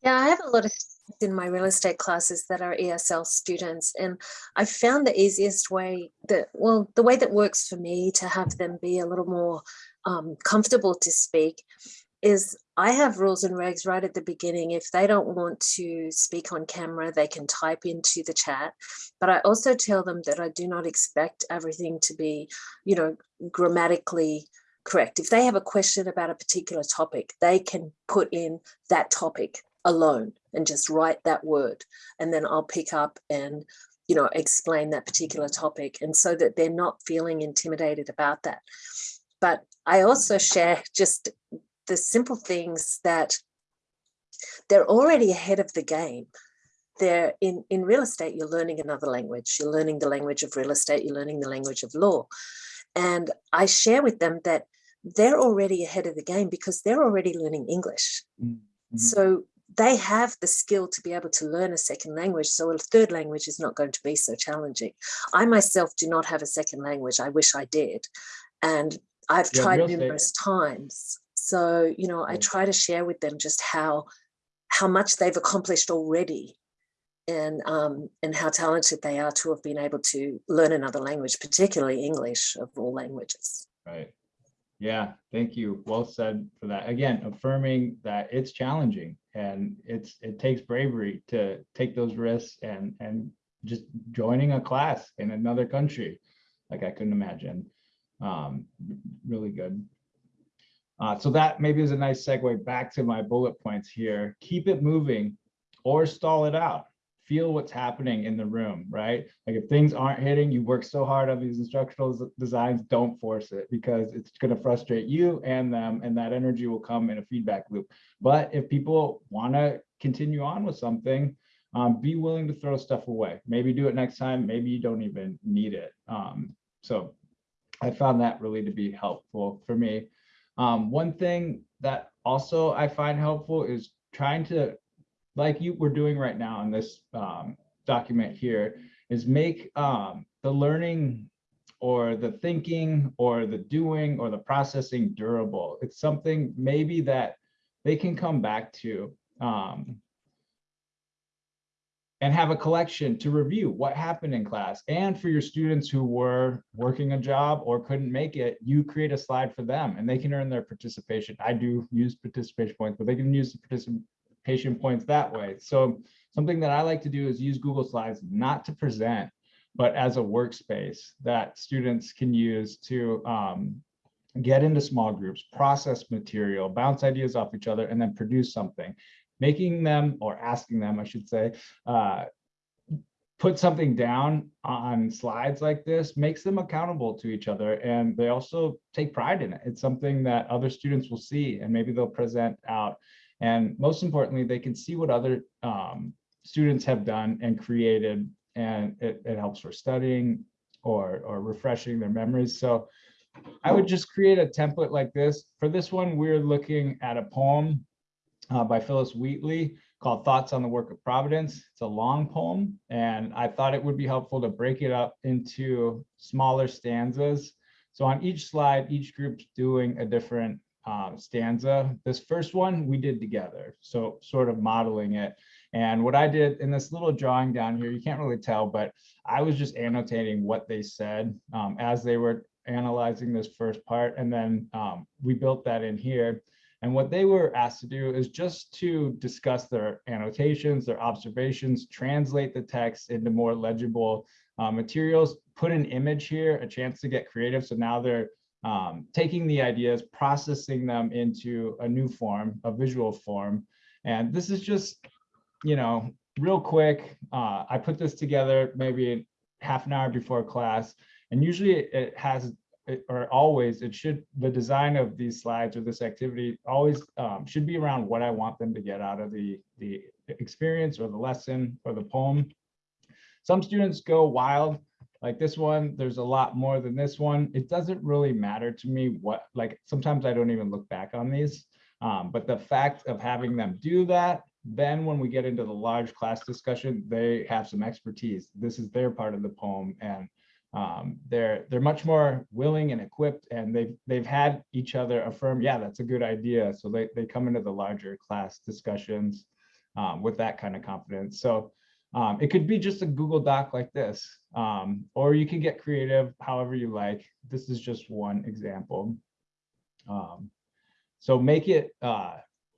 Yeah, I have a lot of students in my real estate classes that are ESL students, and I found the easiest way that, well, the way that works for me to have them be a little more um, comfortable to speak is I have rules and regs right at the beginning. If they don't want to speak on camera, they can type into the chat. But I also tell them that I do not expect everything to be, you know, grammatically correct. If they have a question about a particular topic, they can put in that topic alone and just write that word. And then I'll pick up and, you know, explain that particular topic. And so that they're not feeling intimidated about that. But I also share just the simple things that they're already ahead of the game. They're in, in real estate, you're learning another language. You're learning the language of real estate, you're learning the language of law. And I share with them that they're already ahead of the game because they're already learning English. Mhm. So they have the skill to be able to learn a second language. So a third language is not going to be so challenging. I myself do not have a second language. I wish I did. And I've Yeah, tried numerous times. So, you know, I try to share with them just how how much they've accomplished already and um, and how talented they are to have been able to learn another language, particularly English of all languages. Right. Yeah, thank you. Well said for that. Again, affirming that it's challenging and it's it takes bravery to take those risks and and just joining a class in another country. like I couldn't imagine. Um, really good. Uh, so that maybe is a nice segue back to my bullet points here. Keep it moving or stall it out. Feel what's happening in the room, right? Like if things aren't hitting, you work so hard on these instructional designs, don't force it because it's going to frustrate you and them, and that energy will come in a feedback loop. But if people want to continue on with something, um, be willing to throw stuff away. Maybe do it next time. Maybe you don't even need it. Um, so I found that really to be helpful for me. Um, one thing that also I find helpful is trying to, like you were doing right now in this um, document here, is make um, the learning or the thinking or the doing or the processing durable. It's something maybe that they can come back to. Um, and have a collection to review what happened in class. And for your students who were working a job or couldn't make it, you create a slide for them and they can earn their participation. I do use participation points, but they can use the participation points that way. So something that I like to do is use Google Slides not to present, but as a workspace that students can use to um, get into small groups, process material, bounce ideas off each other, and then produce something making them or asking them, I should say, uh, put something down on slides like this makes them accountable to each other and they also take pride in it. It's something that other students will see and maybe they'll present out. And most importantly, they can see what other um, students have done and created and it, it helps for studying or, or refreshing their memories. So I would just create a template like this. For this one, we're looking at a poem uh, by Phillis Wheatley called Thoughts on the Work of Providence. It's a long poem, and I thought it would be helpful to break it up into smaller stanzas. So on each slide, each group's doing a different um, stanza. This first one we did together, so sort of modeling it. And what I did in this little drawing down here, you can't really tell, but I was just annotating what they said um, as they were analyzing this first part. And then um, we built that in here. And what they were asked to do is just to discuss their annotations, their observations, translate the text into more legible uh, materials, put an image here, a chance to get creative. So now they're um, taking the ideas, processing them into a new form, a visual form. And this is just, you know, real quick. Uh, I put this together maybe half an hour before class. And usually it has it- or always, it should, the design of these slides or this activity always um, should be around what I want them to get out of the, the experience or the lesson or the poem. Some students go wild, like this one, there's a lot more than this one. It doesn't really matter to me what, like, sometimes I don't even look back on these. Um, but the fact of having them do that, then when we get into the large class discussion, they have some expertise. This is their part of the poem and um, they're they're much more willing and equipped and they've they've had each other affirm yeah that's a good idea. So they, they come into the larger class discussions um, with that kind of confidence. So um, it could be just a google doc like this um, or you can get creative however you like. This is just one example. Um, so make it uh,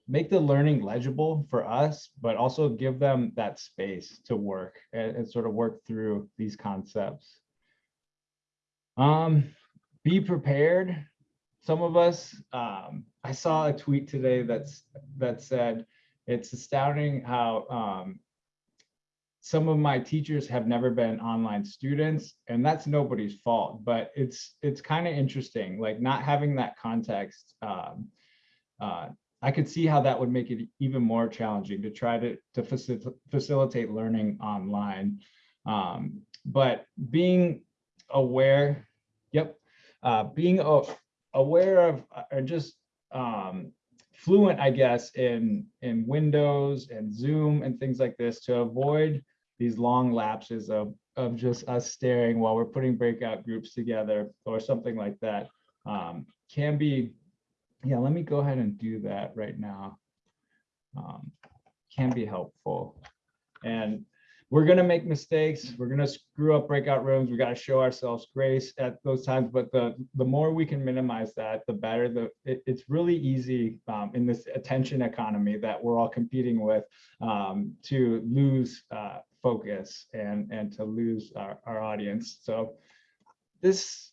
make the learning legible for us but also give them that space to work and, and sort of work through these concepts um, be prepared. Some of us, um, I saw a tweet today that's that said, it's astounding how um, some of my teachers have never been online students, and that's nobody's fault. But it's it's kind of interesting, like not having that context. Um, uh, I could see how that would make it even more challenging to try to to facil facilitate learning online. Um, but being aware Yep. Uh, being aware of uh, or just um, fluent, I guess, in in Windows and Zoom and things like this to avoid these long lapses of of just us staring while we're putting breakout groups together or something like that um, can be. Yeah, let me go ahead and do that right now. Um, can be helpful. And we're going to make mistakes. We're going to screw up breakout rooms. We got to show ourselves grace at those times. But the the more we can minimize that, the better. The it, it's really easy um, in this attention economy that we're all competing with um, to lose uh, focus and and to lose our, our audience. So this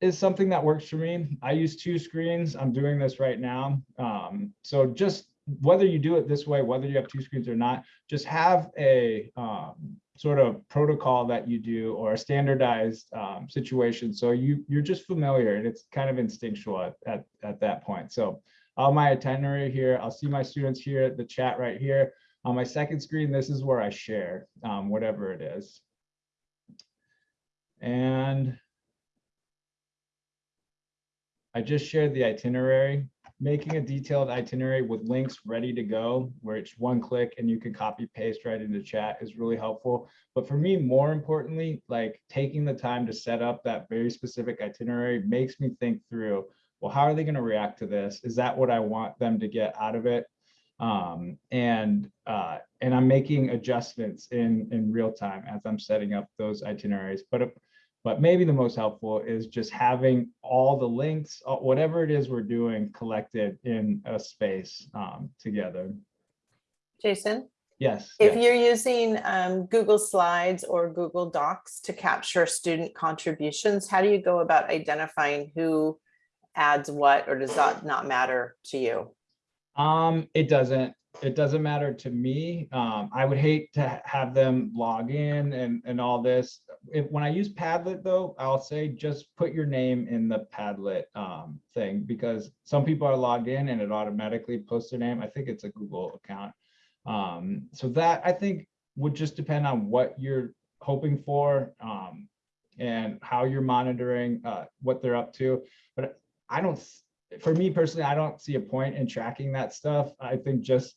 is something that works for me. I use two screens. I'm doing this right now. Um, so just whether you do it this way, whether you have two screens or not, just have a um, sort of protocol that you do or a standardized um, situation. So you you're just familiar and it's kind of instinctual at, at, at that point. So on my itinerary here, I'll see my students here, at the chat right here. On my second screen, this is where I share um, whatever it is. And I just shared the itinerary, making a detailed itinerary with links ready to go, where it's one click and you can copy paste right into chat is really helpful. But for me, more importantly, like taking the time to set up that very specific itinerary makes me think through, well, how are they going to react to this? Is that what I want them to get out of it? Um, and uh, and I'm making adjustments in in real time as I'm setting up those itineraries. But but maybe the most helpful is just having all the links, uh, whatever it is we're doing, collected in a space um, together. Jason, Yes. if yes. you're using um, Google Slides or Google Docs to capture student contributions, how do you go about identifying who adds what, or does that not matter to you? Um, it doesn't, it doesn't matter to me. Um, I would hate to have them log in and, and all this. If, when I use Padlet though, I'll say just put your name in the Padlet um, thing because some people are logged in and it automatically posts their name. I think it's a Google account. Um, so that I think would just depend on what you're hoping for um, and how you're monitoring uh, what they're up to. But I don't, for me personally, I don't see a point in tracking that stuff. I think just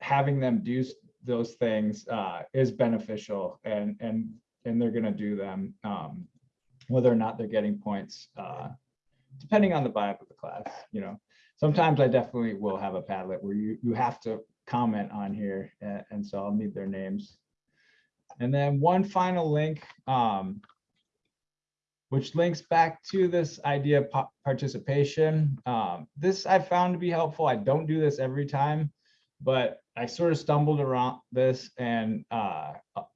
having them do those things uh, is beneficial and and and they're going to do them um, whether or not they're getting points uh, depending on the vibe of the class you know sometimes i definitely will have a padlet where you you have to comment on here and, and so i'll need their names and then one final link um, which links back to this idea of participation. Um, this I found to be helpful. I don't do this every time, but I sort of stumbled around this and uh,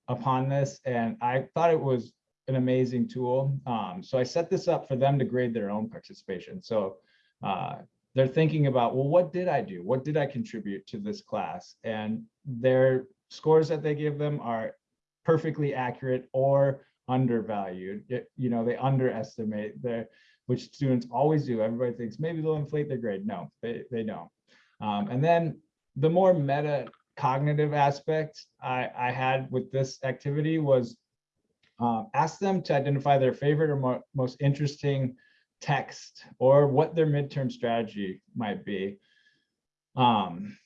upon this, and I thought it was an amazing tool. Um, so I set this up for them to grade their own participation. So uh, they're thinking about, well, what did I do? What did I contribute to this class? And their scores that they give them are perfectly accurate or undervalued. It- you know, they underestimate their, which students always do. Everybody thinks maybe they'll inflate their grade. No, they, they don't. Um, and then the more meta cognitive aspect I, I had with this activity was um, ask them to identify their favorite or mo- most interesting text or what their midterm strategy might be. Um,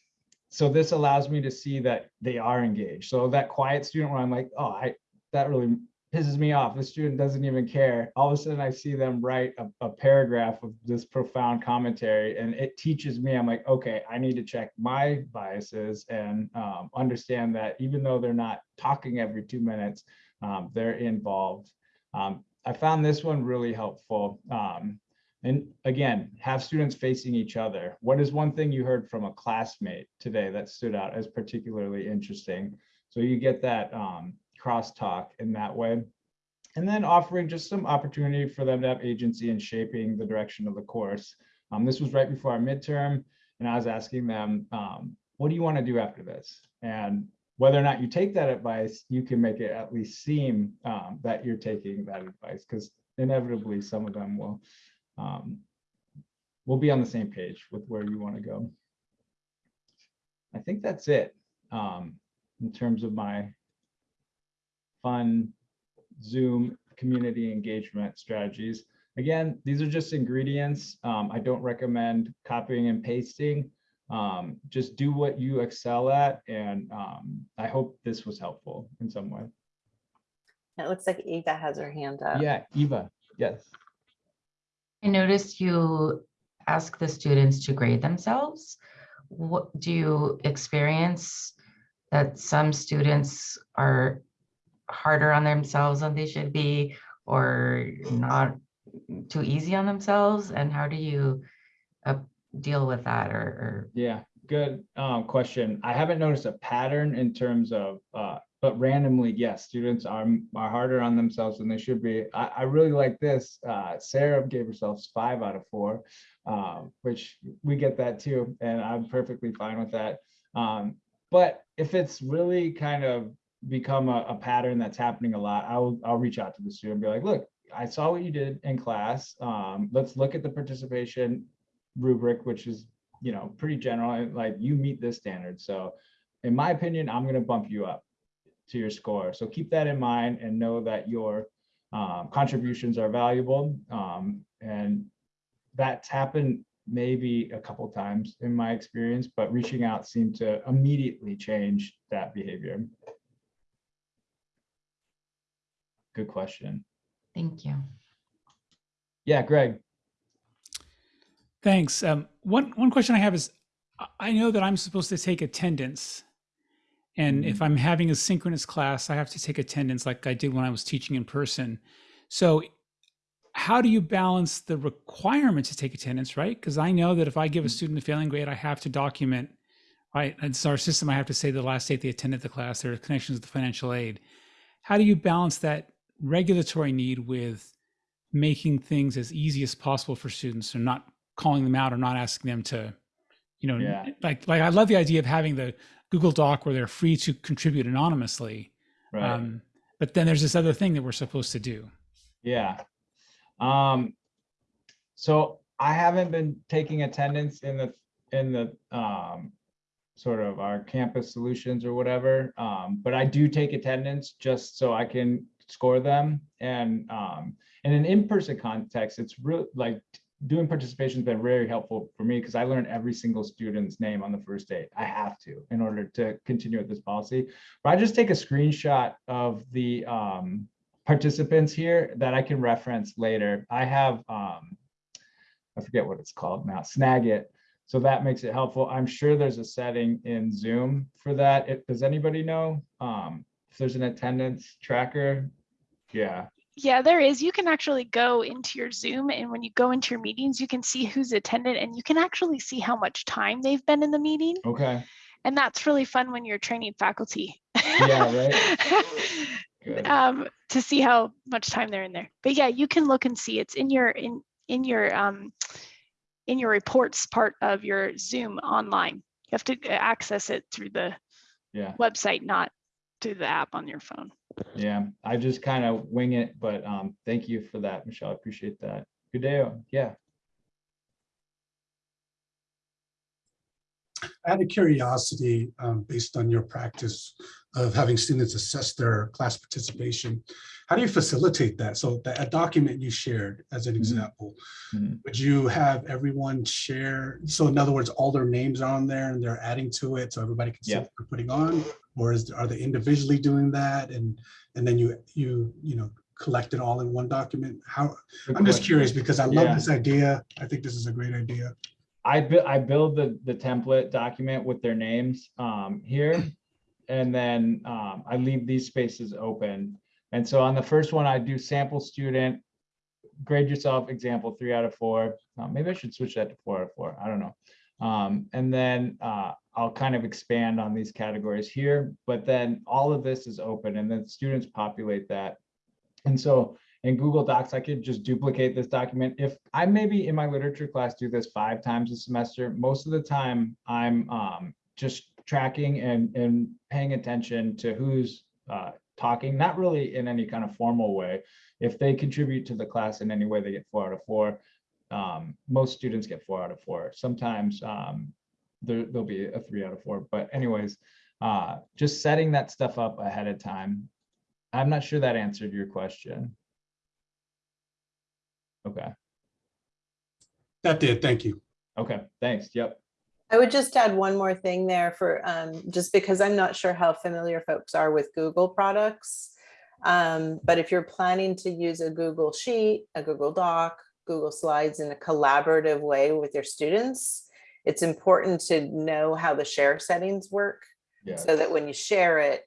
so this allows me to see that they are engaged. So that quiet student where I'm like, oh, I that really pisses me off. The student doesn't even care. All of a sudden I see them write a, a paragraph of this profound commentary and it teaches me, I'm like, okay, I need to check my biases and um, understand that even though they're not talking every two minutes, um, they're involved. Um, I found this one really helpful. Um, and again, have students facing each other. What is one thing you heard from a classmate today that stood out as particularly interesting? So you get that um, crosstalk in that way. And then offering just some opportunity for them to have agency in shaping the direction of the course. Um, this was right before our midterm, and I was asking them, um, what do you want to do after this? And whether or not you take that advice, you can make it at least seem um, that you're taking that advice, because inevitably some of them will um, will be on the same page with where you want to go. I think that's it um, in terms of my fun Zoom community engagement strategies. Again, these are just ingredients. Um, I don't recommend copying and pasting. Um, just do what you excel at. And um, I hope this was helpful in some way. It looks like Eva has her hand up. Yeah, Eva, yes. I noticed you ask the students to grade themselves. What do you experience that some students are harder on themselves than they should be or not too easy on themselves? And how do you uh, deal with that or, or Yeah, good um, question. I haven't noticed a pattern in terms of uh, but randomly, yes, students are, are harder on themselves than they should be. I, I really like this. Uh, Sarah gave herself five out of four, um, which we get that too, and I'm perfectly fine with that. Um, but if it's really kind of become a, a pattern that's happening a lot, I'll, I'll reach out to the student and be like, look, I saw what you did in class. Um, let's look at the participation rubric, which is, you know, pretty general, and, like you meet this standard. So in my opinion, I'm gonna bump you up to your score. So keep that in mind and know that your um, contributions are valuable. Um, and that's happened maybe a couple times in my experience, but reaching out seemed to immediately change that behavior. Good question. Thank you. Yeah, Greg. Thanks. Um, one one question I have is, I- I know that I'm supposed to take attendance, and if I'm having a synchronous class, I have to take attendance like I did when I was teaching in person. So, how do you balance the requirement to take attendance, right? Because I know that if I give a student a failing grade, I have to document, right? It's our system. I have to say the last date they attended the class, their connections with the financial aid. How do you balance that regulatory need with making things as easy as possible for students or not calling them out or not asking them to, you know, Yeah. like like I love the idea of having the Google Doc where they're free to contribute anonymously. Right. Um, but then there's this other thing that we're supposed to do. Yeah. Um, so I haven't been taking attendance in the, in the, um, sort of our campus solutions or whatever. Um, but I do take attendance just so I can score them. And, um, in an in-person context, it's really like doing participation has been very helpful for me because I learn every single student's name on the first date. I have to in order to continue with this policy. But I just take a screenshot of the, um, participants here that I can reference later. I have, um, I forget what it's called now, Snagit. So that makes it helpful. I'm sure there's a setting in Zoom for that. It, does anybody know? Um, if there's an attendance tracker? Yeah, Yeah, there is. You can actually go into your Zoom and when you go into your meetings, you can see who's attended and you can actually see how much time they've been in the meeting. okay, And that's really fun when you're training faculty. Yeah, right. <laughs> um, to see how much time they're in there. But yeah, you can look and see it's in your in in your um, in your reports part of your Zoom online. You have to uh, access it through the Yeah, website, not through the app on your phone. yeah. I just kind of wing it, but, um, thank you for that, Michelle. I appreciate that. Good day. Yeah, I had a curiosity um, based on your practice of having students assess their class participation. How do you facilitate that? So that a document you shared as an Mhm. example, Mhm. would you have everyone share? So in other words, all their names are on there and they're adding to it so everybody can see Yeah. what they're putting on? Or is, are they individually doing that? And, and then you, you, you know, collect it all in one document? How, I'm just curious because I love Yeah. this idea. I think this is a great idea. I build, I build the, the template document with their names, um, here. And then, um, I leave these spaces open. And so on the first one, I do sample student, grade yourself, example, three out of four. Uh, maybe I should switch that to four out of four. I don't know. Um, and then, uh, I'll kind of expand on these categories here, but then all of this is open and then students populate that. And so in Google Docs, I could just duplicate this document. If I maybe in my literature class do this five times a semester, most of the time I'm um, just tracking and, and paying attention to who's uh, talking, not really in any kind of formal way. If they contribute to the class in any way, they get four out of four. Um, most students get four out of four. Sometimes um, there, there'll be a three out of four, but anyways, uh, just setting that stuff up ahead of time. I'm not sure that answered your question. Okay, That did, thank you. okay, thanks. Yep. I would just add one more thing there for, um, just because I'm not sure how familiar folks are with Google products. Um, but if you're planning to use a Google Sheet, a Google Doc, Google Slides in a collaborative way with your students, it's important to know how the share settings work Yeah. so that when you share it,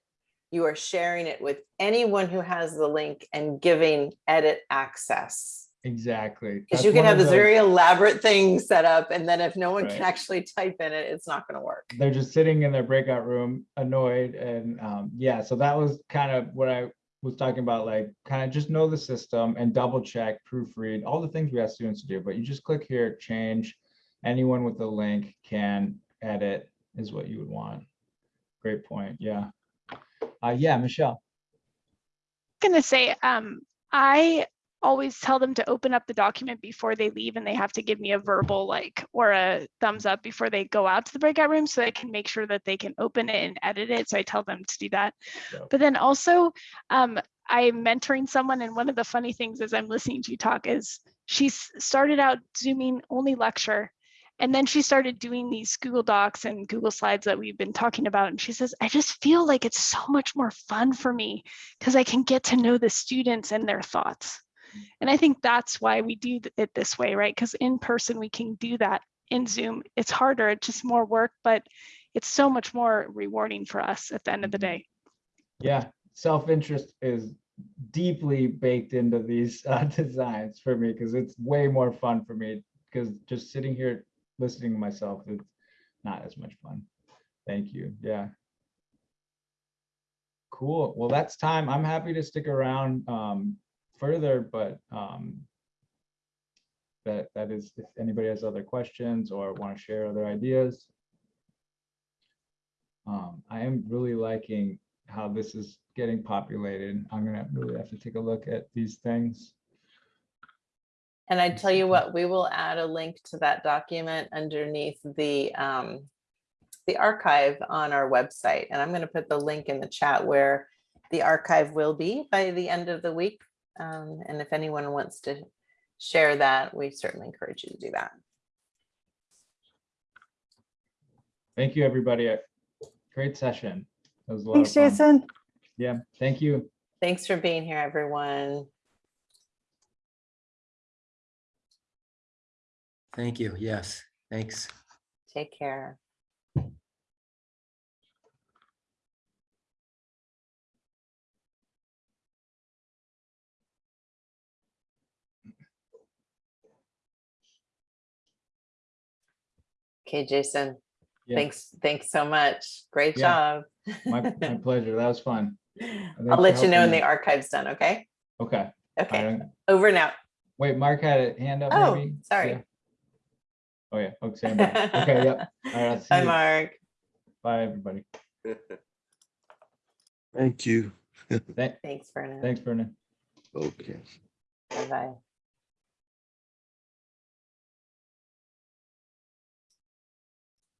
you are sharing it with anyone who has the link and giving edit access. exactly. Because you can have this those- very elaborate thing set up and then if no one can actually type in it, it's not gonna work. they're just sitting in their breakout room annoyed and um yeah so that was kind of what i was talking about like kind of just know the system and double check proofread all the things we ask students to do but you just click here change. Anyone with the link can edit is what you would want. Great point yeah. Uh yeah michelle. I'm gonna say, um, I always tell them to open up the document before they leave and they have to give me a verbal like or a thumbs up before they go out to the breakout room so I can make sure that they can open it and edit it. So I tell them to do that. Yep. But then also, um, I'm mentoring someone and one of the funny things as I'm listening to you talk is she started out zooming only lecture and then she started doing these Google Docs and Google Slides that we've been talking about. And she says, I just feel like it's so much more fun for me because I can get to know the students and their thoughts. And I think that's why we do it this way, right? Because in person, we can do that. In Zoom, it's harder, it's just more work, but it's so much more rewarding for us at the end of the day. yeah self-interest is deeply baked into these uh, <laughs> designs for me because it's way more fun for me because just sitting here listening to myself it's not as much fun thank you yeah cool well that's time i'm happy to stick around um further but um that that is if anybody has other questions or want to share other ideas um i am really liking how this is getting populated. I'm gonna really have to take a look at these things. And I tell you what, we will add a link to that document underneath the um, the archive on our website. And I'm going to put the link in the chat where the archive will be by the end of the week. Um, and if anyone wants to share that, we certainly encourage you to do that. Thank you, everybody. Great session. That was a lot Thanks, of. Jason. Yeah, thank you. Thanks for being here, everyone. Thank you. Yes, thanks. Take care. Okay, Jason, Yeah, thanks, thanks so much. Great Yeah. job. My, my <laughs> pleasure. That was fun. I'll let you know when the archive's done, okay? Okay. Okay, over now. Wait, Mark had a hand up Oh, maybe? sorry. Yeah. Oh, yeah. Okay, stand by. Okay, yep. <laughs> All right, I'll see Bye, you. Mark. Bye, everybody. Thank you. <laughs> Thanks, Vernon. Thanks, Vernon. Okay. Bye-bye.